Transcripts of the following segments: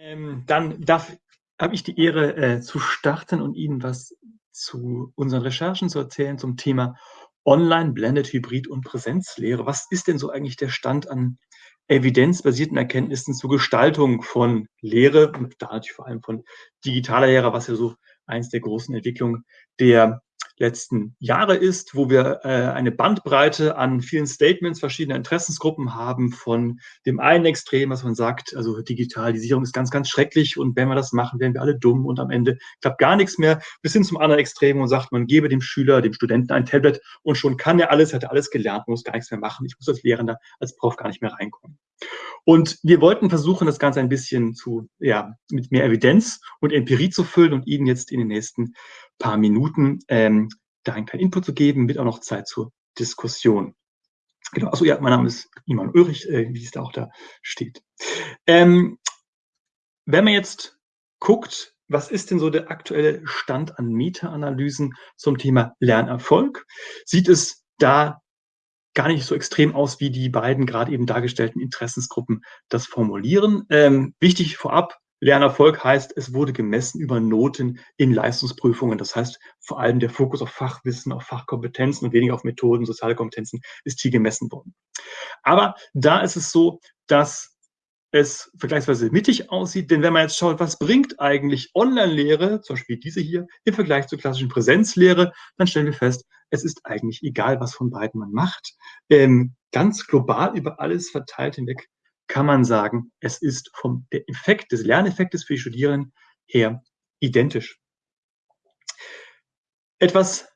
Ähm, dann habe ich die Ehre äh, zu starten und Ihnen was zu unseren Recherchen zu erzählen zum Thema Online, Blended, Hybrid und Präsenzlehre. Was ist denn so eigentlich der Stand an evidenzbasierten Erkenntnissen zur Gestaltung von Lehre und da natürlich vor allem von digitaler Lehre, was ja so eins der großen Entwicklungen der letzten Jahre ist, wo wir äh, eine Bandbreite an vielen Statements verschiedener Interessensgruppen haben, von dem einen Extrem, was man sagt, also Digitalisierung ist ganz, ganz schrecklich und wenn wir das machen, werden wir alle dumm und am Ende klappt gar nichts mehr, bis hin zum anderen Extrem und sagt, man gebe dem Schüler, dem Studenten ein Tablet und schon kann er alles, hat er alles gelernt, muss gar nichts mehr machen. Ich muss als Lehrender, als Prof gar nicht mehr reinkommen. Und wir wollten versuchen, das Ganze ein bisschen zu, ja, mit mehr Evidenz und Empirie zu füllen und Ihnen jetzt in den nächsten paar Minuten ähm, da einen kleinen Input zu geben, mit auch noch Zeit zur Diskussion. Genau, also ja, mein Name ist Iman Ulrich, äh, wie es da auch da steht. Ähm, wenn man jetzt guckt, was ist denn so der aktuelle Stand an Meta-Analysen zum Thema Lernerfolg, sieht es da gar nicht so extrem aus, wie die beiden gerade eben dargestellten Interessensgruppen das formulieren. Ähm, wichtig vorab, Lernerfolg heißt, es wurde gemessen über Noten in Leistungsprüfungen. Das heißt, vor allem der Fokus auf Fachwissen, auf Fachkompetenzen und weniger auf Methoden, soziale Kompetenzen ist hier gemessen worden. Aber da ist es so, dass es vergleichsweise mittig aussieht, denn wenn man jetzt schaut, was bringt eigentlich Online-Lehre, zum Beispiel diese hier, im Vergleich zur klassischen Präsenzlehre, dann stellen wir fest, es ist eigentlich egal, was von beiden man macht. Ähm, ganz global über alles verteilt hinweg kann man sagen, es ist vom der Effekt des Lerneffektes für die Studierenden her identisch. Etwas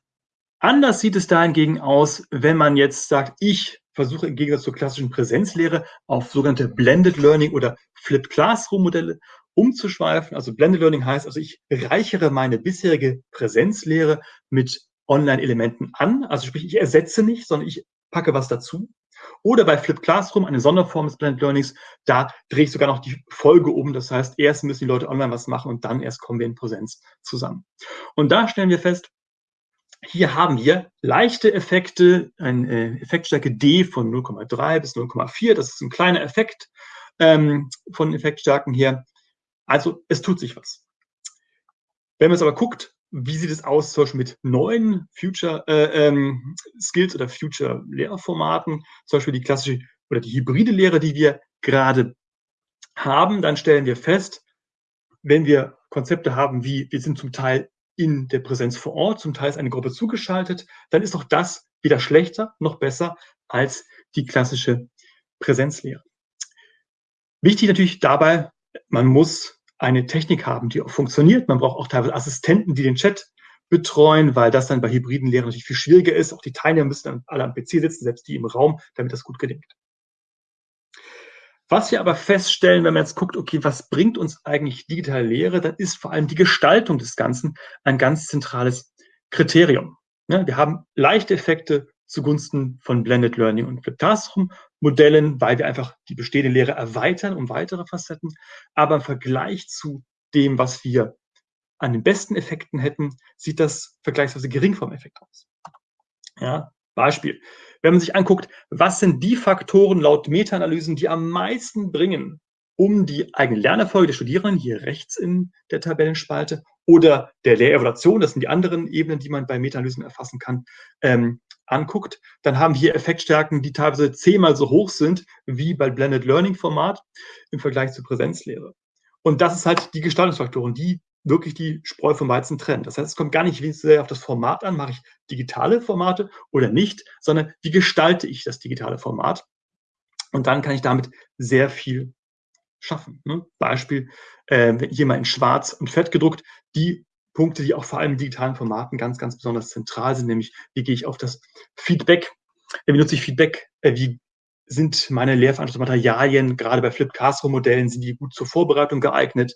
anders sieht es dahingegen aus, wenn man jetzt sagt, ich versuche im Gegensatz zur klassischen Präsenzlehre auf sogenannte Blended Learning oder Flipped Classroom Modelle umzuschweifen. Also Blended Learning heißt, also ich reichere meine bisherige Präsenzlehre mit Online-Elementen an. Also sprich, ich ersetze nicht, sondern ich packe was dazu. Oder bei Flip Classroom, eine Sonderform des Blended Learnings, da drehe ich sogar noch die Folge um. Das heißt, erst müssen die Leute online was machen und dann erst kommen wir in Präsenz zusammen. Und da stellen wir fest, hier haben wir leichte Effekte, eine Effektstärke D von 0,3 bis 0,4. Das ist ein kleiner Effekt ähm, von Effektstärken her. Also es tut sich was. Wenn man es aber guckt, wie sieht es aus, zum Beispiel mit neuen Future äh, ähm, Skills oder Future Lehrformaten, zum Beispiel die klassische oder die hybride Lehre, die wir gerade haben, dann stellen wir fest, wenn wir Konzepte haben, wie wir sind zum Teil in der Präsenz vor Ort, zum Teil ist eine Gruppe zugeschaltet, dann ist auch das weder schlechter noch besser als die klassische Präsenzlehre. Wichtig natürlich dabei, man muss eine Technik haben, die auch funktioniert. Man braucht auch teilweise Assistenten, die den Chat betreuen, weil das dann bei hybriden Lehren natürlich viel schwieriger ist. Auch die Teilnehmer müssen dann alle am PC sitzen, selbst die im Raum, damit das gut gelingt. Was wir aber feststellen, wenn man jetzt guckt, okay, was bringt uns eigentlich digitale Lehre, dann ist vor allem die Gestaltung des Ganzen ein ganz zentrales Kriterium. wir haben leichte Effekte zugunsten von Blended Learning und Flipped Classroom Modellen, weil wir einfach die bestehende Lehre erweitern um weitere Facetten. Aber im Vergleich zu dem, was wir an den besten Effekten hätten, sieht das vergleichsweise gering vom Effekt aus. Ja, Beispiel. Wenn man sich anguckt, was sind die Faktoren laut Meta-Analysen, die am meisten bringen, um die eigene Lernerfolge der Studierenden, hier rechts in der Tabellenspalte, oder der Lehrevaluation, das sind die anderen Ebenen, die man bei Meta-Analysen erfassen kann, ähm, anguckt, dann haben wir Effektstärken, die teilweise zehnmal so hoch sind wie bei Blended Learning Format im Vergleich zur Präsenzlehre. Und das ist halt die Gestaltungsfaktoren, die wirklich die Spreu vom Weizen trennen. Das heißt, es kommt gar nicht sehr auf das Format an, mache ich digitale Formate oder nicht, sondern wie gestalte ich das digitale Format? Und dann kann ich damit sehr viel schaffen. Ne? Beispiel, äh, hier mal in schwarz und fett gedruckt, die Punkte, die auch vor allem in digitalen Formaten ganz, ganz besonders zentral sind, nämlich wie gehe ich auf das Feedback, äh, wie nutze ich Feedback, äh, wie sind meine Lehrveranstaltungsmaterialien, gerade bei Flip Classroom Modellen, sind die gut zur Vorbereitung geeignet.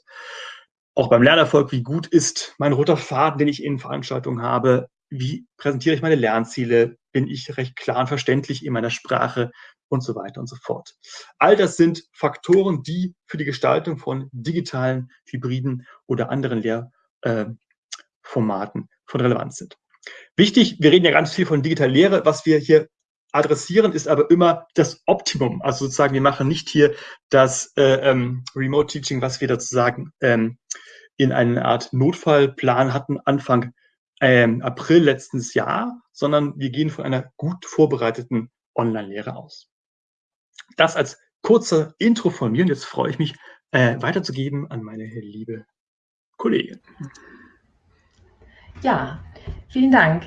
Auch beim Lernerfolg, wie gut ist mein roter Faden, den ich in Veranstaltungen habe? Wie präsentiere ich meine Lernziele? Bin ich recht klar und verständlich in meiner Sprache? Und so weiter und so fort. All das sind Faktoren, die für die Gestaltung von digitalen, hybriden oder anderen Lehr äh, Formaten von Relevanz sind. Wichtig, wir reden ja ganz viel von digitaler Lehre. Was wir hier adressieren, ist aber immer das Optimum. Also sozusagen, wir machen nicht hier das äh, ähm, Remote Teaching, was wir sozusagen ähm, in einer Art Notfallplan hatten, Anfang ähm, April letztes Jahr, sondern wir gehen von einer gut vorbereiteten Online-Lehre aus. Das als kurze Intro von mir und jetzt freue ich mich, äh, weiterzugeben an meine liebe Kollegin. Ja, vielen Dank.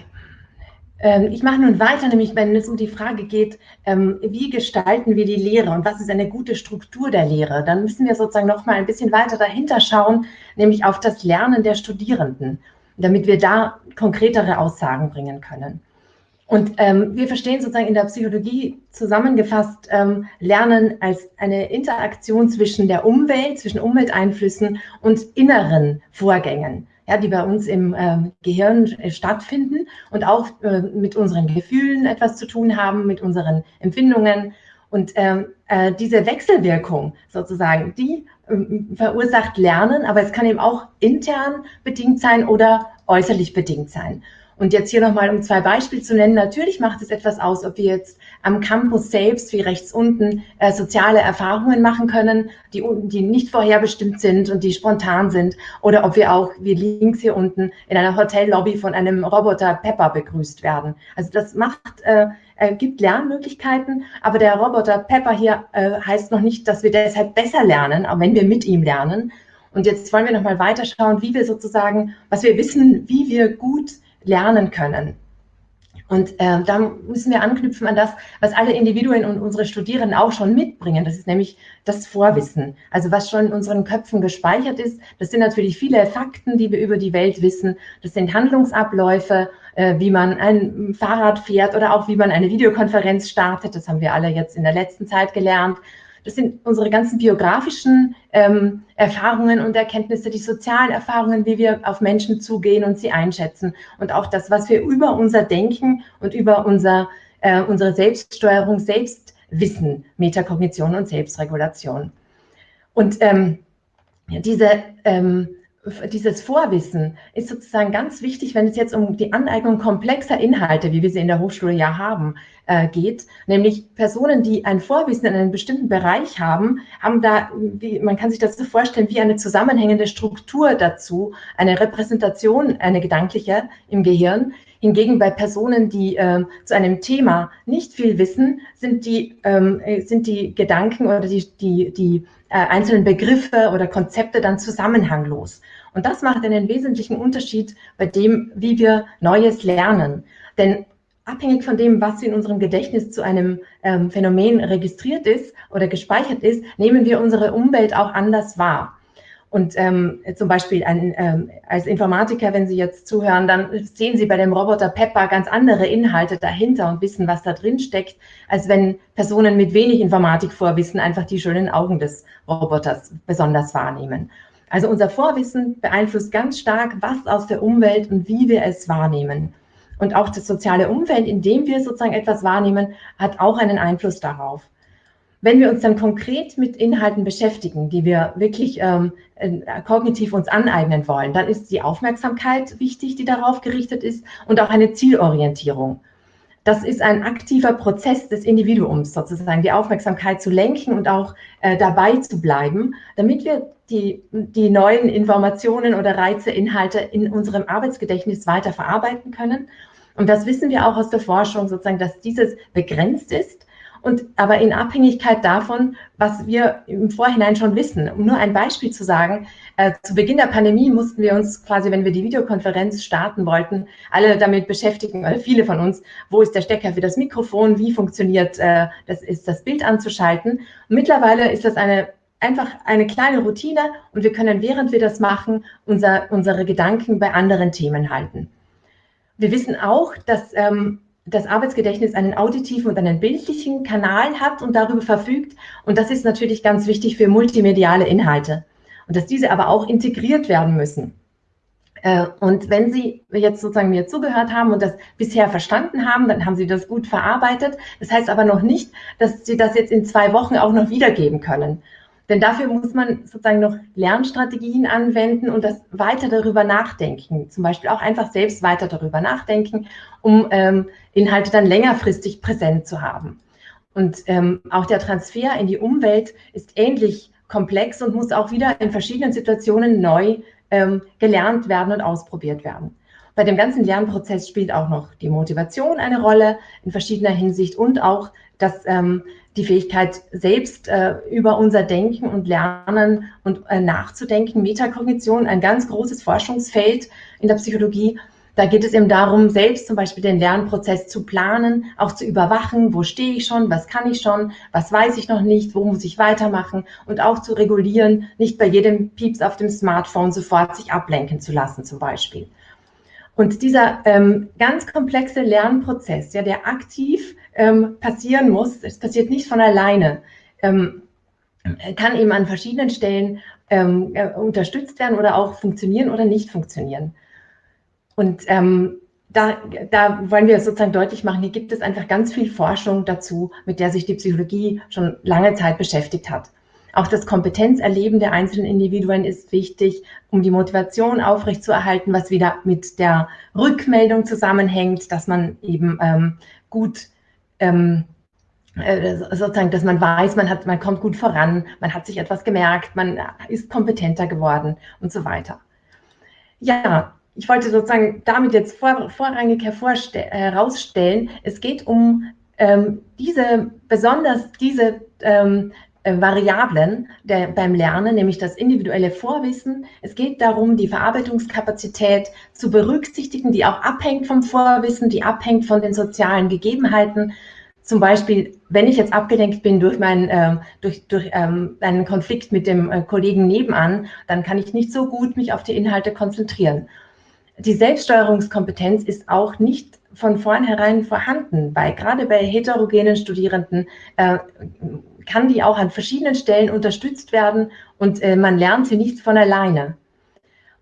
Ähm, ich mache nun weiter, nämlich wenn es um die Frage geht, ähm, wie gestalten wir die Lehre und was ist eine gute Struktur der Lehre, dann müssen wir sozusagen noch mal ein bisschen weiter dahinter schauen, nämlich auf das Lernen der Studierenden, damit wir da konkretere Aussagen bringen können. Und ähm, wir verstehen sozusagen in der Psychologie zusammengefasst ähm, Lernen als eine Interaktion zwischen der Umwelt, zwischen Umwelteinflüssen und inneren Vorgängen ja, die bei uns im äh, Gehirn stattfinden und auch äh, mit unseren Gefühlen etwas zu tun haben, mit unseren Empfindungen. Und ähm, äh, diese Wechselwirkung sozusagen, die ähm, verursacht Lernen, aber es kann eben auch intern bedingt sein oder äußerlich bedingt sein. Und jetzt hier nochmal, um zwei Beispiele zu nennen. Natürlich macht es etwas aus, ob wir jetzt am Campus selbst, wie rechts unten, äh, soziale Erfahrungen machen können, die, die nicht vorherbestimmt sind und die spontan sind. Oder ob wir auch, wie links hier unten, in einer Hotellobby von einem Roboter Pepper begrüßt werden. Also das macht, äh, äh, gibt Lernmöglichkeiten, aber der Roboter Pepper hier äh, heißt noch nicht, dass wir deshalb besser lernen, auch wenn wir mit ihm lernen. Und jetzt wollen wir nochmal weiterschauen, wie wir sozusagen, was wir wissen, wie wir gut lernen können. Und äh, da müssen wir anknüpfen an das, was alle Individuen und unsere Studierenden auch schon mitbringen. Das ist nämlich das Vorwissen. Also was schon in unseren Köpfen gespeichert ist. Das sind natürlich viele Fakten, die wir über die Welt wissen. Das sind Handlungsabläufe, äh, wie man ein Fahrrad fährt oder auch wie man eine Videokonferenz startet. Das haben wir alle jetzt in der letzten Zeit gelernt. Das sind unsere ganzen biografischen ähm, Erfahrungen und Erkenntnisse, die sozialen Erfahrungen, wie wir auf Menschen zugehen und sie einschätzen. Und auch das, was wir über unser Denken und über unser, äh, unsere Selbststeuerung selbst wissen, Metakognition und Selbstregulation. Und ähm, diese ähm, dieses Vorwissen ist sozusagen ganz wichtig, wenn es jetzt um die Aneignung komplexer Inhalte, wie wir sie in der Hochschule ja haben, äh, geht. Nämlich Personen, die ein Vorwissen in einem bestimmten Bereich haben, haben da, wie, man kann sich das so vorstellen, wie eine zusammenhängende Struktur dazu, eine Repräsentation, eine gedankliche im Gehirn. Hingegen bei Personen, die äh, zu einem Thema nicht viel wissen, sind die, ähm, sind die Gedanken oder die, die, die äh, einzelnen Begriffe oder Konzepte dann zusammenhanglos. Und das macht einen wesentlichen Unterschied bei dem, wie wir Neues lernen. Denn abhängig von dem, was in unserem Gedächtnis zu einem ähm, Phänomen registriert ist oder gespeichert ist, nehmen wir unsere Umwelt auch anders wahr. Und ähm, zum Beispiel ein, ähm, als Informatiker, wenn Sie jetzt zuhören, dann sehen Sie bei dem Roboter Pepper ganz andere Inhalte dahinter und wissen, was da drin steckt, als wenn Personen mit wenig Informatikvorwissen einfach die schönen Augen des Roboters besonders wahrnehmen. Also unser Vorwissen beeinflusst ganz stark, was aus der Umwelt und wie wir es wahrnehmen. Und auch das soziale Umfeld, in dem wir sozusagen etwas wahrnehmen, hat auch einen Einfluss darauf. Wenn wir uns dann konkret mit Inhalten beschäftigen, die wir wirklich ähm, äh, kognitiv uns aneignen wollen, dann ist die Aufmerksamkeit wichtig, die darauf gerichtet ist und auch eine Zielorientierung. Das ist ein aktiver Prozess des Individuums, sozusagen die Aufmerksamkeit zu lenken und auch äh, dabei zu bleiben, damit wir die, die neuen Informationen oder Reize, Inhalte in unserem Arbeitsgedächtnis weiter verarbeiten können. Und das wissen wir auch aus der Forschung, sozusagen, dass dieses begrenzt ist und aber in Abhängigkeit davon, was wir im Vorhinein schon wissen. Um nur ein Beispiel zu sagen, äh, zu Beginn der Pandemie mussten wir uns quasi, wenn wir die Videokonferenz starten wollten, alle damit beschäftigen, oder viele von uns, wo ist der Stecker für das Mikrofon, wie funktioniert äh, das, ist das Bild anzuschalten. Und mittlerweile ist das eine einfach eine kleine Routine und wir können, während wir das machen, unser, unsere Gedanken bei anderen Themen halten. Wir wissen auch, dass ähm, das Arbeitsgedächtnis einen auditiven und einen bildlichen Kanal hat und darüber verfügt. Und das ist natürlich ganz wichtig für multimediale Inhalte. Und dass diese aber auch integriert werden müssen. Äh, und wenn Sie jetzt sozusagen mir zugehört haben und das bisher verstanden haben, dann haben Sie das gut verarbeitet. Das heißt aber noch nicht, dass Sie das jetzt in zwei Wochen auch noch wiedergeben können. Denn dafür muss man sozusagen noch Lernstrategien anwenden und das weiter darüber nachdenken. Zum Beispiel auch einfach selbst weiter darüber nachdenken, um ähm, Inhalte dann längerfristig präsent zu haben. Und ähm, auch der Transfer in die Umwelt ist ähnlich komplex und muss auch wieder in verschiedenen Situationen neu ähm, gelernt werden und ausprobiert werden. Bei dem ganzen Lernprozess spielt auch noch die Motivation eine Rolle in verschiedener Hinsicht und auch das, ähm, die Fähigkeit, selbst äh, über unser Denken und Lernen und äh, nachzudenken. Metakognition, ein ganz großes Forschungsfeld in der Psychologie. Da geht es eben darum, selbst zum Beispiel den Lernprozess zu planen, auch zu überwachen, wo stehe ich schon, was kann ich schon, was weiß ich noch nicht, wo muss ich weitermachen und auch zu regulieren, nicht bei jedem Pieps auf dem Smartphone sofort sich ablenken zu lassen zum Beispiel. Und dieser ähm, ganz komplexe Lernprozess, ja, der aktiv ähm, passieren muss, es passiert nicht von alleine, ähm, kann eben an verschiedenen Stellen ähm, äh, unterstützt werden oder auch funktionieren oder nicht funktionieren. Und ähm, da, da wollen wir sozusagen deutlich machen, hier gibt es einfach ganz viel Forschung dazu, mit der sich die Psychologie schon lange Zeit beschäftigt hat. Auch das Kompetenzerleben der einzelnen Individuen ist wichtig, um die Motivation aufrechtzuerhalten, was wieder mit der Rückmeldung zusammenhängt, dass man eben ähm, gut ähm, äh, sozusagen, dass man weiß, man hat, man kommt gut voran, man hat sich etwas gemerkt, man ist kompetenter geworden und so weiter. Ja, ich wollte sozusagen damit jetzt vor, vorrangig herausstellen, es geht um ähm, diese, besonders diese ähm, äh, Variablen der, beim Lernen, nämlich das individuelle Vorwissen. Es geht darum, die Verarbeitungskapazität zu berücksichtigen, die auch abhängt vom Vorwissen, die abhängt von den sozialen Gegebenheiten. Zum Beispiel, wenn ich jetzt abgelenkt bin durch, mein, äh, durch, durch ähm, einen Konflikt mit dem äh, Kollegen nebenan, dann kann ich nicht so gut mich auf die Inhalte konzentrieren. Die Selbststeuerungskompetenz ist auch nicht von vornherein vorhanden, weil gerade bei heterogenen Studierenden äh, kann die auch an verschiedenen Stellen unterstützt werden und äh, man lernt sie nicht von alleine.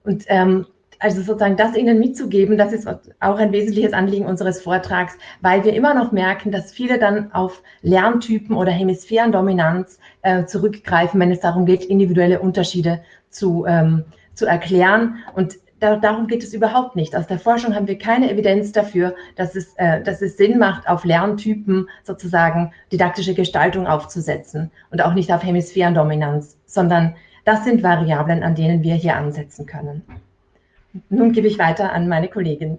Und ähm, also sozusagen das Ihnen mitzugeben, das ist auch ein wesentliches Anliegen unseres Vortrags, weil wir immer noch merken, dass viele dann auf Lerntypen oder Hemisphärendominanz äh, zurückgreifen, wenn es darum geht, individuelle Unterschiede zu, ähm, zu erklären. Und da, darum geht es überhaupt nicht. Aus der Forschung haben wir keine Evidenz dafür, dass es, äh, dass es Sinn macht, auf Lerntypen sozusagen didaktische Gestaltung aufzusetzen und auch nicht auf Hemisphärendominanz, sondern das sind Variablen, an denen wir hier ansetzen können. Nun gebe ich weiter an meine Kollegin.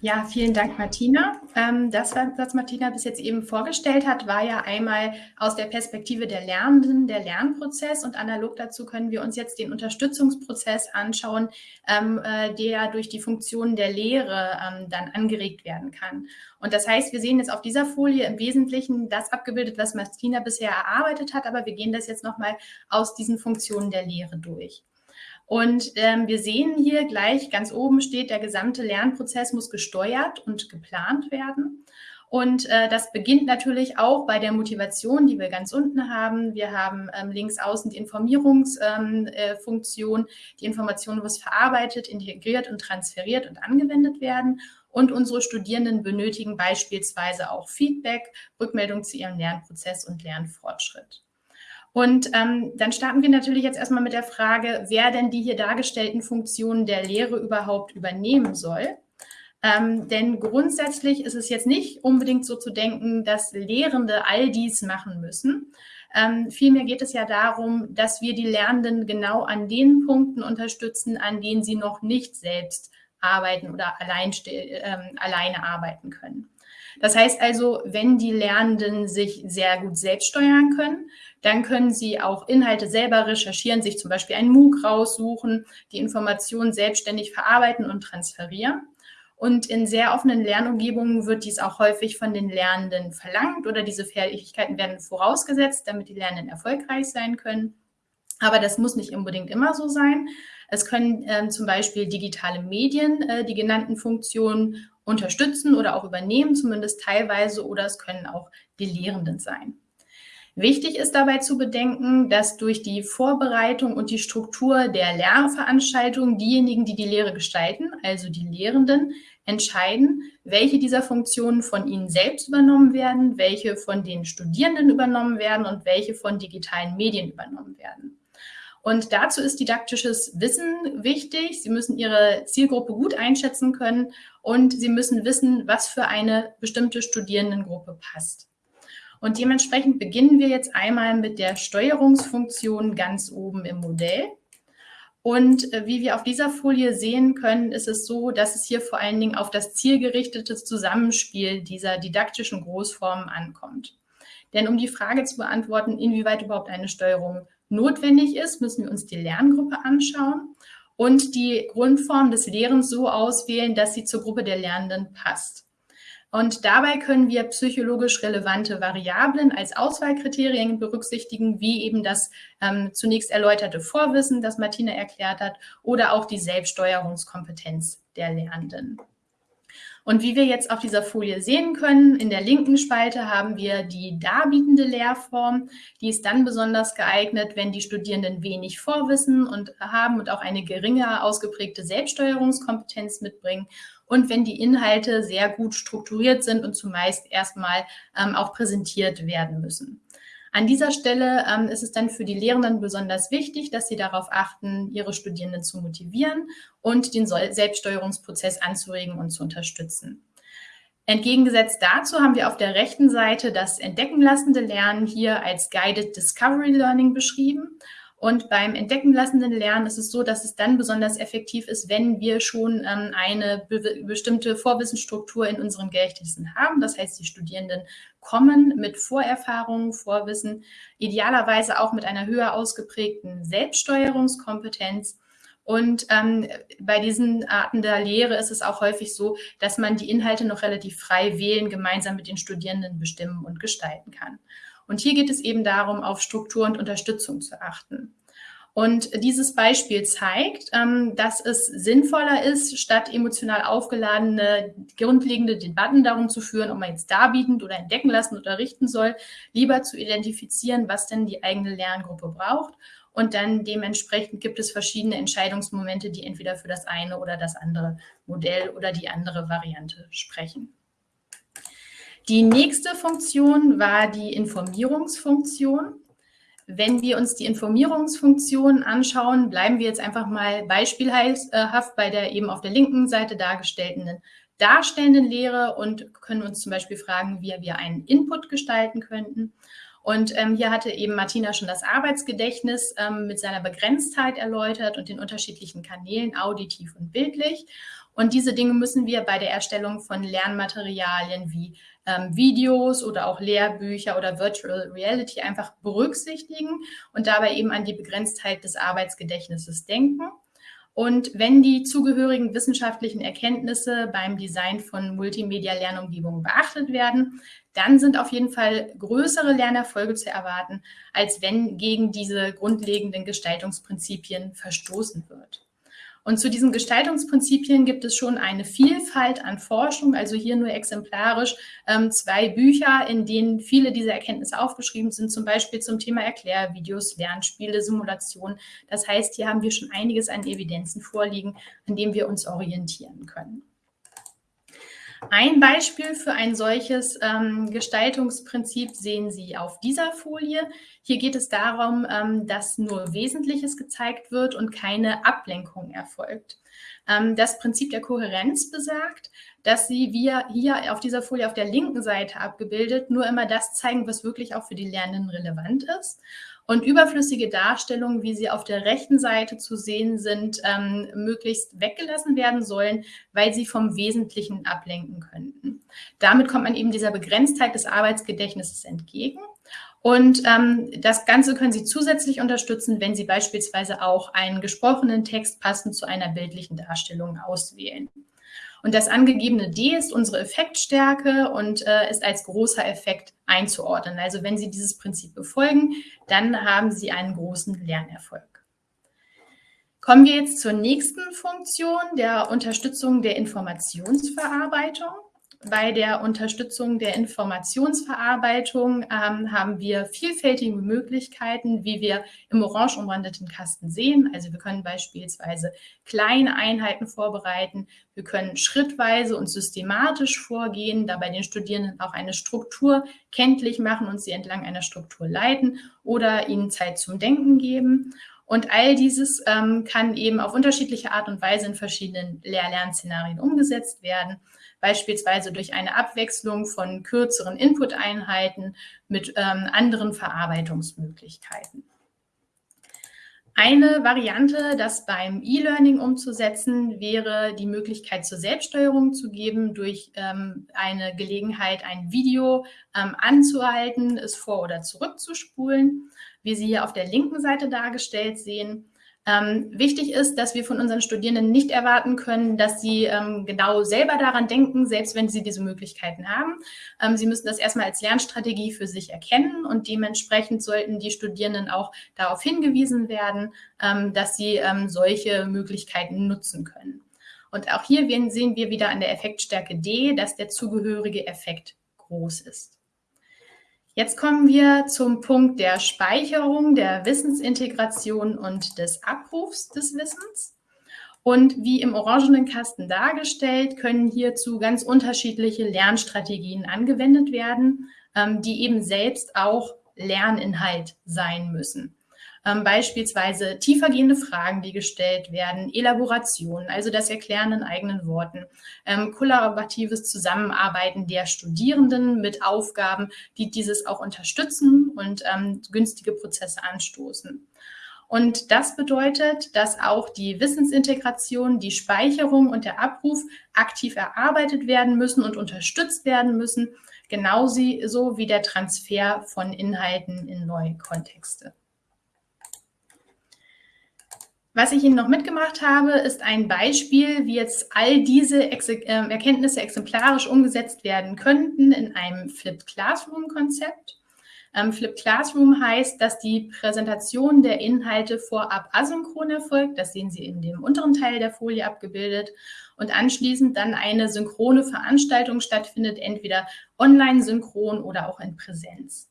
Ja, vielen Dank, Martina. Ähm, das, was Martina bis jetzt eben vorgestellt hat, war ja einmal aus der Perspektive der Lernenden, der Lernprozess und analog dazu können wir uns jetzt den Unterstützungsprozess anschauen, ähm, äh, der durch die Funktionen der Lehre ähm, dann angeregt werden kann. Und das heißt, wir sehen jetzt auf dieser Folie im Wesentlichen das abgebildet, was Martina bisher erarbeitet hat, aber wir gehen das jetzt nochmal aus diesen Funktionen der Lehre durch. Und ähm, wir sehen hier gleich ganz oben steht, der gesamte Lernprozess muss gesteuert und geplant werden. Und äh, das beginnt natürlich auch bei der Motivation, die wir ganz unten haben. Wir haben ähm, links außen die Informierungsfunktion. Ähm, äh, die Information muss verarbeitet, integriert und transferiert und angewendet werden. Und unsere Studierenden benötigen beispielsweise auch Feedback, Rückmeldung zu ihrem Lernprozess und Lernfortschritt. Und ähm, dann starten wir natürlich jetzt erstmal mit der Frage, wer denn die hier dargestellten Funktionen der Lehre überhaupt übernehmen soll. Ähm, denn grundsätzlich ist es jetzt nicht unbedingt so zu denken, dass Lehrende all dies machen müssen. Ähm, vielmehr geht es ja darum, dass wir die Lernenden genau an den Punkten unterstützen, an denen sie noch nicht selbst arbeiten oder allein, ähm, alleine arbeiten können. Das heißt also, wenn die Lernenden sich sehr gut selbst steuern können, dann können sie auch Inhalte selber recherchieren, sich zum Beispiel einen MOOC raussuchen, die Informationen selbstständig verarbeiten und transferieren. Und in sehr offenen Lernumgebungen wird dies auch häufig von den Lernenden verlangt oder diese Fähigkeiten werden vorausgesetzt, damit die Lernenden erfolgreich sein können. Aber das muss nicht unbedingt immer so sein. Es können ähm, zum Beispiel digitale Medien äh, die genannten Funktionen unterstützen oder auch übernehmen, zumindest teilweise, oder es können auch die Lehrenden sein. Wichtig ist dabei zu bedenken, dass durch die Vorbereitung und die Struktur der Lehrveranstaltungen diejenigen, die die Lehre gestalten, also die Lehrenden, entscheiden, welche dieser Funktionen von ihnen selbst übernommen werden, welche von den Studierenden übernommen werden und welche von digitalen Medien übernommen werden. Und dazu ist didaktisches Wissen wichtig. Sie müssen Ihre Zielgruppe gut einschätzen können und Sie müssen wissen, was für eine bestimmte Studierendengruppe passt. Und dementsprechend beginnen wir jetzt einmal mit der Steuerungsfunktion ganz oben im Modell. Und äh, wie wir auf dieser Folie sehen können, ist es so, dass es hier vor allen Dingen auf das zielgerichtete Zusammenspiel dieser didaktischen Großformen ankommt. Denn um die Frage zu beantworten, inwieweit überhaupt eine Steuerung notwendig ist, müssen wir uns die Lerngruppe anschauen und die Grundform des Lehrens so auswählen, dass sie zur Gruppe der Lernenden passt. Und dabei können wir psychologisch relevante Variablen als Auswahlkriterien berücksichtigen, wie eben das ähm, zunächst erläuterte Vorwissen, das Martina erklärt hat, oder auch die Selbststeuerungskompetenz der Lernenden. Und wie wir jetzt auf dieser Folie sehen können, in der linken Spalte haben wir die darbietende Lehrform. Die ist dann besonders geeignet, wenn die Studierenden wenig Vorwissen und haben und auch eine geringe ausgeprägte Selbststeuerungskompetenz mitbringen und wenn die Inhalte sehr gut strukturiert sind und zumeist erstmal ähm, auch präsentiert werden müssen. An dieser Stelle ähm, ist es dann für die Lehrenden besonders wichtig, dass sie darauf achten, ihre Studierenden zu motivieren und den Selbststeuerungsprozess anzuregen und zu unterstützen. Entgegengesetzt dazu haben wir auf der rechten Seite das entdeckenlassende Lernen hier als Guided Discovery Learning beschrieben. Und beim entdecken lassenden Lernen ist es so, dass es dann besonders effektiv ist, wenn wir schon ähm, eine be bestimmte Vorwissensstruktur in unseren Gedächtnissen haben. Das heißt, die Studierenden kommen mit Vorerfahrungen, Vorwissen, idealerweise auch mit einer höher ausgeprägten Selbststeuerungskompetenz. Und ähm, bei diesen Arten der Lehre ist es auch häufig so, dass man die Inhalte noch relativ frei wählen, gemeinsam mit den Studierenden bestimmen und gestalten kann. Und hier geht es eben darum, auf Struktur und Unterstützung zu achten. Und dieses Beispiel zeigt, ähm, dass es sinnvoller ist, statt emotional aufgeladene, grundlegende Debatten darum zu führen, ob man jetzt darbietend oder entdecken lassen oder richten soll, lieber zu identifizieren, was denn die eigene Lerngruppe braucht. Und dann dementsprechend gibt es verschiedene Entscheidungsmomente, die entweder für das eine oder das andere Modell oder die andere Variante sprechen. Die nächste Funktion war die Informierungsfunktion. Wenn wir uns die Informierungsfunktion anschauen, bleiben wir jetzt einfach mal beispielhaft bei der eben auf der linken Seite dargestellten darstellenden Lehre und können uns zum Beispiel fragen, wie wir einen Input gestalten könnten. Und ähm, hier hatte eben Martina schon das Arbeitsgedächtnis ähm, mit seiner Begrenztheit erläutert und den unterschiedlichen Kanälen, auditiv und bildlich. Und diese Dinge müssen wir bei der Erstellung von Lernmaterialien wie ähm, Videos oder auch Lehrbücher oder Virtual Reality einfach berücksichtigen und dabei eben an die Begrenztheit des Arbeitsgedächtnisses denken. Und wenn die zugehörigen wissenschaftlichen Erkenntnisse beim Design von Multimedia-Lernumgebungen beachtet werden, dann sind auf jeden Fall größere Lernerfolge zu erwarten, als wenn gegen diese grundlegenden Gestaltungsprinzipien verstoßen wird. Und zu diesen Gestaltungsprinzipien gibt es schon eine Vielfalt an Forschung, also hier nur exemplarisch ähm, zwei Bücher, in denen viele dieser Erkenntnisse aufgeschrieben sind, zum Beispiel zum Thema Erklärvideos, Lernspiele, Simulation. Das heißt, hier haben wir schon einiges an Evidenzen vorliegen, an dem wir uns orientieren können. Ein Beispiel für ein solches ähm, Gestaltungsprinzip sehen Sie auf dieser Folie. Hier geht es darum, ähm, dass nur Wesentliches gezeigt wird und keine Ablenkung erfolgt. Ähm, das Prinzip der Kohärenz besagt, dass Sie wir hier auf dieser Folie auf der linken Seite abgebildet nur immer das zeigen, was wirklich auch für die Lernenden relevant ist und überflüssige Darstellungen, wie sie auf der rechten Seite zu sehen sind, ähm, möglichst weggelassen werden sollen, weil sie vom Wesentlichen ablenken könnten. Damit kommt man eben dieser Begrenztheit des Arbeitsgedächtnisses entgegen. Und ähm, das Ganze können Sie zusätzlich unterstützen, wenn Sie beispielsweise auch einen gesprochenen Text passend zu einer bildlichen Darstellung auswählen. Und das angegebene D ist unsere Effektstärke und äh, ist als großer Effekt einzuordnen. Also wenn Sie dieses Prinzip befolgen, dann haben Sie einen großen Lernerfolg. Kommen wir jetzt zur nächsten Funktion, der Unterstützung der Informationsverarbeitung. Bei der Unterstützung der Informationsverarbeitung ähm, haben wir vielfältige Möglichkeiten, wie wir im orange umrandeten Kasten sehen. Also wir können beispielsweise kleine Einheiten vorbereiten. Wir können schrittweise und systematisch vorgehen, dabei den Studierenden auch eine Struktur kenntlich machen und sie entlang einer Struktur leiten oder ihnen Zeit zum Denken geben. Und all dieses ähm, kann eben auf unterschiedliche Art und Weise in verschiedenen Lehr-Lern-Szenarien umgesetzt werden beispielsweise durch eine Abwechslung von kürzeren Input-Einheiten mit ähm, anderen Verarbeitungsmöglichkeiten. Eine Variante, das beim E-Learning umzusetzen, wäre die Möglichkeit zur Selbststeuerung zu geben, durch ähm, eine Gelegenheit, ein Video ähm, anzuhalten, es vor- oder zurückzuspulen, wie Sie hier auf der linken Seite dargestellt sehen. Ähm, wichtig ist, dass wir von unseren Studierenden nicht erwarten können, dass sie ähm, genau selber daran denken, selbst wenn sie diese Möglichkeiten haben. Ähm, sie müssen das erstmal als Lernstrategie für sich erkennen und dementsprechend sollten die Studierenden auch darauf hingewiesen werden, ähm, dass sie ähm, solche Möglichkeiten nutzen können. Und auch hier sehen wir wieder an der Effektstärke D, dass der zugehörige Effekt groß ist. Jetzt kommen wir zum Punkt der Speicherung, der Wissensintegration und des Abrufs des Wissens. Und wie im orangenen Kasten dargestellt, können hierzu ganz unterschiedliche Lernstrategien angewendet werden, ähm, die eben selbst auch Lerninhalt sein müssen. Ähm, beispielsweise tiefergehende Fragen, die gestellt werden, Elaboration, also das Erklären in eigenen Worten, ähm, kollaboratives Zusammenarbeiten der Studierenden mit Aufgaben, die dieses auch unterstützen und ähm, günstige Prozesse anstoßen. Und das bedeutet, dass auch die Wissensintegration, die Speicherung und der Abruf aktiv erarbeitet werden müssen und unterstützt werden müssen, genauso wie der Transfer von Inhalten in neue Kontexte. Was ich Ihnen noch mitgemacht habe, ist ein Beispiel, wie jetzt all diese Ex äh, Erkenntnisse exemplarisch umgesetzt werden könnten in einem Flipped Classroom-Konzept. Ähm, Flipped Classroom heißt, dass die Präsentation der Inhalte vorab asynchron erfolgt. Das sehen Sie in dem unteren Teil der Folie abgebildet. Und anschließend dann eine synchrone Veranstaltung stattfindet, entweder online synchron oder auch in Präsenz.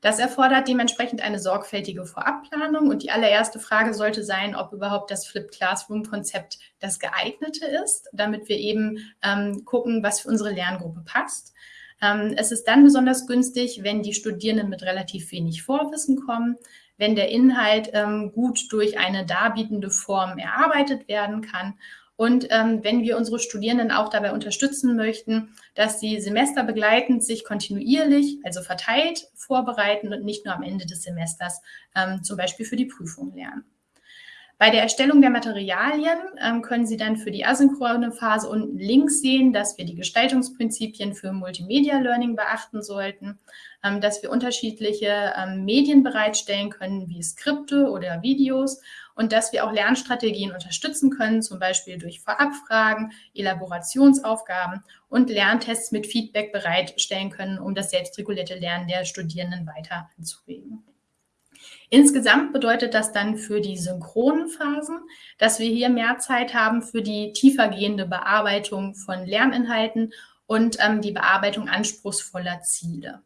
Das erfordert dementsprechend eine sorgfältige Vorabplanung und die allererste Frage sollte sein, ob überhaupt das Flipped Classroom-Konzept das geeignete ist, damit wir eben ähm, gucken, was für unsere Lerngruppe passt. Ähm, es ist dann besonders günstig, wenn die Studierenden mit relativ wenig Vorwissen kommen, wenn der Inhalt ähm, gut durch eine darbietende Form erarbeitet werden kann und ähm, wenn wir unsere Studierenden auch dabei unterstützen möchten, dass sie semesterbegleitend sich kontinuierlich, also verteilt, vorbereiten und nicht nur am Ende des Semesters ähm, zum Beispiel für die Prüfung lernen. Bei der Erstellung der Materialien ähm, können Sie dann für die asynchrone Phase unten links sehen, dass wir die Gestaltungsprinzipien für Multimedia Learning beachten sollten, ähm, dass wir unterschiedliche ähm, Medien bereitstellen können, wie Skripte oder Videos und dass wir auch Lernstrategien unterstützen können, zum Beispiel durch Vorabfragen, Elaborationsaufgaben und Lerntests mit Feedback bereitstellen können, um das selbstregulierte Lernen der Studierenden weiter anzuregen. Insgesamt bedeutet das dann für die synchronen Phasen, dass wir hier mehr Zeit haben für die tiefergehende Bearbeitung von Lerninhalten und ähm, die Bearbeitung anspruchsvoller Ziele.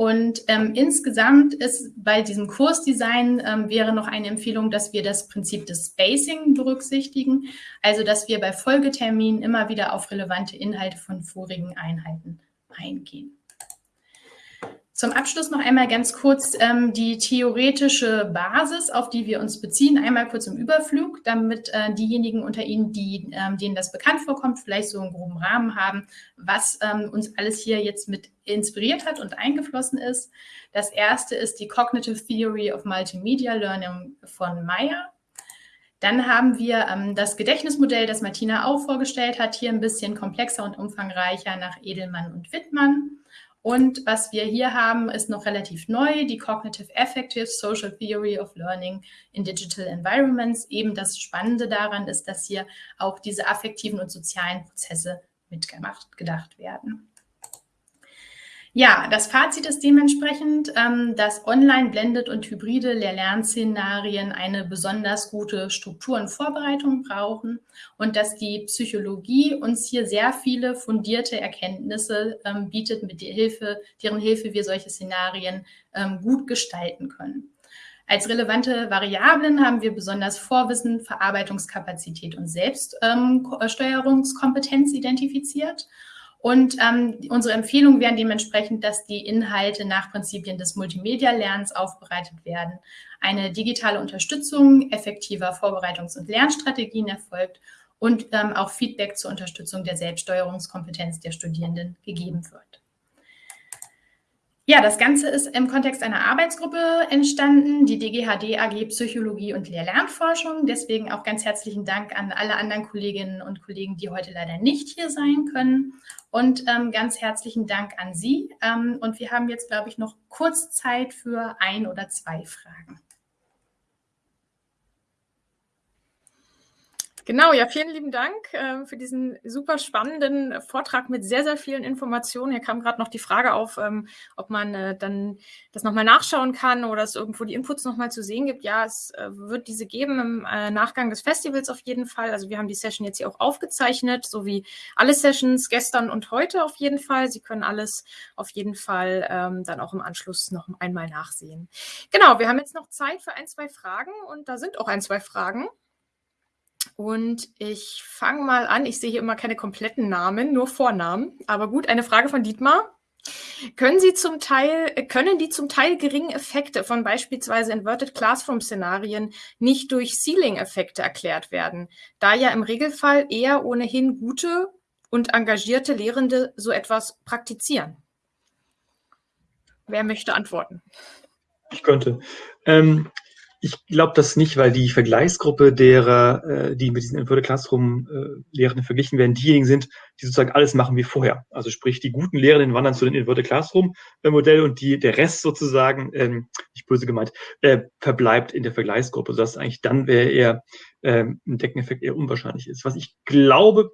Und ähm, insgesamt ist bei diesem Kursdesign ähm, wäre noch eine Empfehlung, dass wir das Prinzip des Spacing berücksichtigen, also dass wir bei Folgeterminen immer wieder auf relevante Inhalte von vorigen Einheiten eingehen. Zum Abschluss noch einmal ganz kurz ähm, die theoretische Basis, auf die wir uns beziehen. Einmal kurz im Überflug, damit äh, diejenigen unter Ihnen, die, ähm, denen das bekannt vorkommt, vielleicht so einen groben Rahmen haben, was ähm, uns alles hier jetzt mit inspiriert hat und eingeflossen ist. Das erste ist die Cognitive Theory of Multimedia Learning von Meyer. Dann haben wir ähm, das Gedächtnismodell, das Martina auch vorgestellt hat, hier ein bisschen komplexer und umfangreicher nach Edelmann und Wittmann. Und was wir hier haben, ist noch relativ neu, die Cognitive Affective Social Theory of Learning in Digital Environments. Eben das Spannende daran ist, dass hier auch diese affektiven und sozialen Prozesse mitgemacht, gedacht werden. Ja, das Fazit ist dementsprechend, ähm, dass online, blended und hybride Lehr-Lern-Szenarien eine besonders gute Struktur und Vorbereitung brauchen und dass die Psychologie uns hier sehr viele fundierte Erkenntnisse ähm, bietet, mit der Hilfe, deren Hilfe wir solche Szenarien ähm, gut gestalten können. Als relevante Variablen haben wir besonders Vorwissen, Verarbeitungskapazität und Selbststeuerungskompetenz identifiziert. Und ähm, unsere Empfehlungen wären dementsprechend, dass die Inhalte nach Prinzipien des Multimedia-Lernens aufbereitet werden, eine digitale Unterstützung effektiver Vorbereitungs- und Lernstrategien erfolgt und ähm, auch Feedback zur Unterstützung der Selbststeuerungskompetenz der Studierenden gegeben wird. Ja, das Ganze ist im Kontext einer Arbeitsgruppe entstanden, die DGHD AG Psychologie und Lehr-Lernforschung. Deswegen auch ganz herzlichen Dank an alle anderen Kolleginnen und Kollegen, die heute leider nicht hier sein können. Und ähm, ganz herzlichen Dank an Sie. Ähm, und wir haben jetzt, glaube ich, noch kurz Zeit für ein oder zwei Fragen. Genau, ja, vielen lieben Dank äh, für diesen super spannenden Vortrag mit sehr, sehr vielen Informationen. Hier kam gerade noch die Frage auf, ähm, ob man äh, dann das nochmal nachschauen kann oder es irgendwo die Inputs nochmal zu sehen gibt. Ja, es äh, wird diese geben im äh, Nachgang des Festivals auf jeden Fall. Also wir haben die Session jetzt hier auch aufgezeichnet, so wie alle Sessions gestern und heute auf jeden Fall. Sie können alles auf jeden Fall ähm, dann auch im Anschluss noch einmal nachsehen. Genau, wir haben jetzt noch Zeit für ein, zwei Fragen und da sind auch ein, zwei Fragen. Und ich fange mal an. Ich sehe hier immer keine kompletten Namen, nur Vornamen. Aber gut, eine Frage von Dietmar. Können Sie zum Teil, können die zum Teil geringen Effekte von beispielsweise Inverted Classroom Szenarien nicht durch Ceiling-Effekte erklärt werden, da ja im Regelfall eher ohnehin gute und engagierte Lehrende so etwas praktizieren? Wer möchte antworten? Ich könnte. Ähm, ich glaube das nicht, weil die Vergleichsgruppe derer, äh, die mit diesen Inverted Classroom äh, Lehrenden verglichen werden, diejenigen sind, die sozusagen alles machen wie vorher. Also sprich, die guten Lehrenden wandern zu den Inverted Classroom äh, Modell und die, der Rest sozusagen, ähm, nicht böse gemeint, äh, verbleibt in der Vergleichsgruppe, sodass eigentlich dann wäre eher ähm, ein Deckeneffekt eher unwahrscheinlich ist. Was ich glaube,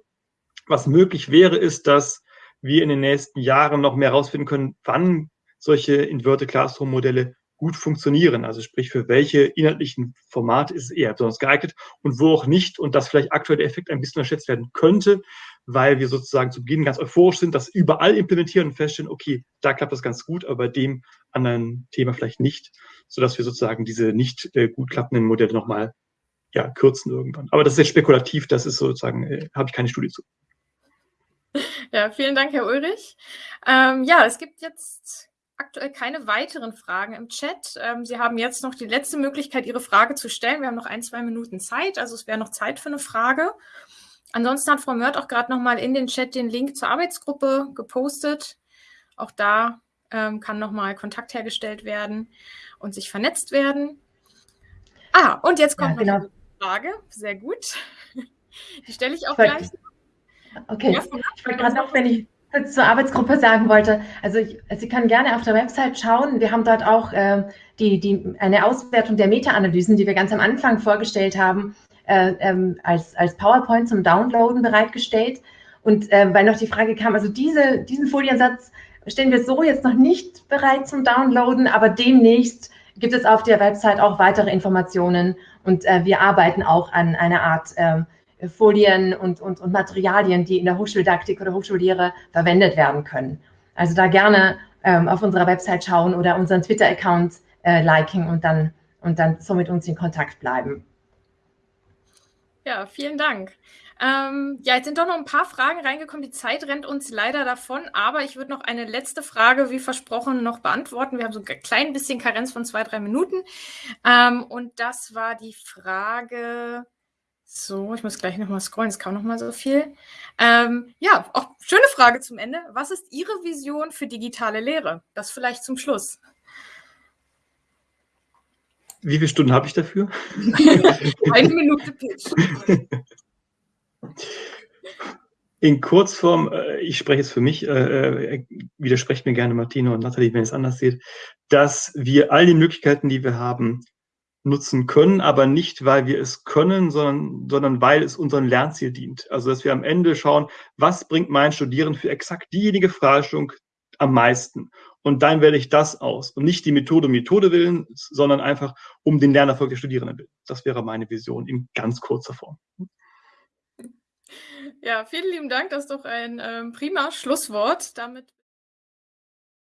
was möglich wäre, ist, dass wir in den nächsten Jahren noch mehr herausfinden können, wann solche Inverted Classroom Modelle gut funktionieren. Also sprich, für welche inhaltlichen Formate ist es eher besonders geeignet und wo auch nicht und dass vielleicht aktuell der Effekt ein bisschen unterschätzt werden könnte, weil wir sozusagen zu Beginn ganz euphorisch sind, das überall implementieren und feststellen, okay, da klappt das ganz gut, aber bei dem anderen Thema vielleicht nicht, sodass wir sozusagen diese nicht äh, gut klappenden Modelle nochmal ja, kürzen irgendwann. Aber das ist sehr spekulativ, das ist sozusagen, äh, habe ich keine Studie zu. Ja, vielen Dank, Herr Ulrich. Ähm, ja, es gibt jetzt aktuell keine weiteren Fragen im Chat. Ähm, Sie haben jetzt noch die letzte Möglichkeit, Ihre Frage zu stellen. Wir haben noch ein, zwei Minuten Zeit, also es wäre noch Zeit für eine Frage. Ansonsten hat Frau Mört auch gerade noch mal in den Chat den Link zur Arbeitsgruppe gepostet. Auch da ähm, kann noch mal Kontakt hergestellt werden und sich vernetzt werden. Ah, und jetzt kommt ja, genau. eine Frage. Sehr gut. Die stelle ich auch ich gleich. Okay, ja, ich wollte gerade noch, wenn ich zur Arbeitsgruppe sagen wollte, also ich, Sie können gerne auf der Website schauen. Wir haben dort auch äh, die, die, eine Auswertung der Meta-Analysen, die wir ganz am Anfang vorgestellt haben, äh, ähm, als, als PowerPoint zum Downloaden bereitgestellt. Und äh, weil noch die Frage kam, also diese, diesen Foliensatz stellen wir so jetzt noch nicht bereit zum Downloaden, aber demnächst gibt es auf der Website auch weitere Informationen und äh, wir arbeiten auch an einer Art ähm, Folien und, und, und Materialien, die in der Hochschuldidaktik oder Hochschullehre verwendet werden können. Also da gerne ähm, auf unserer Website schauen oder unseren Twitter-Account äh, liken und dann, und dann so mit uns in Kontakt bleiben. Ja, vielen Dank. Ähm, ja, jetzt sind doch noch ein paar Fragen reingekommen. Die Zeit rennt uns leider davon, aber ich würde noch eine letzte Frage, wie versprochen, noch beantworten. Wir haben so ein klein bisschen Karenz von zwei, drei Minuten. Ähm, und das war die Frage, so, ich muss gleich nochmal scrollen, es kam nochmal so viel. Ähm, ja, auch schöne Frage zum Ende. Was ist Ihre Vision für digitale Lehre? Das vielleicht zum Schluss. Wie viele Stunden habe ich dafür? Eine Minute Pitch. In Kurzform, äh, ich spreche jetzt für mich, äh, äh, widersprecht mir gerne Martino und Nathalie, wenn ihr es anders seht, dass wir all die Möglichkeiten, die wir haben, nutzen können, aber nicht, weil wir es können, sondern, sondern weil es unserem Lernziel dient. Also, dass wir am Ende schauen, was bringt mein Studierenden für exakt diejenige Fragestellung am meisten. Und dann wähle ich das aus. Und nicht die Methode Methode willen, sondern einfach um den Lernerfolg der Studierenden willen. Das wäre meine Vision in ganz kurzer Form. Ja, vielen lieben Dank. Das ist doch ein ähm, prima Schlusswort. Damit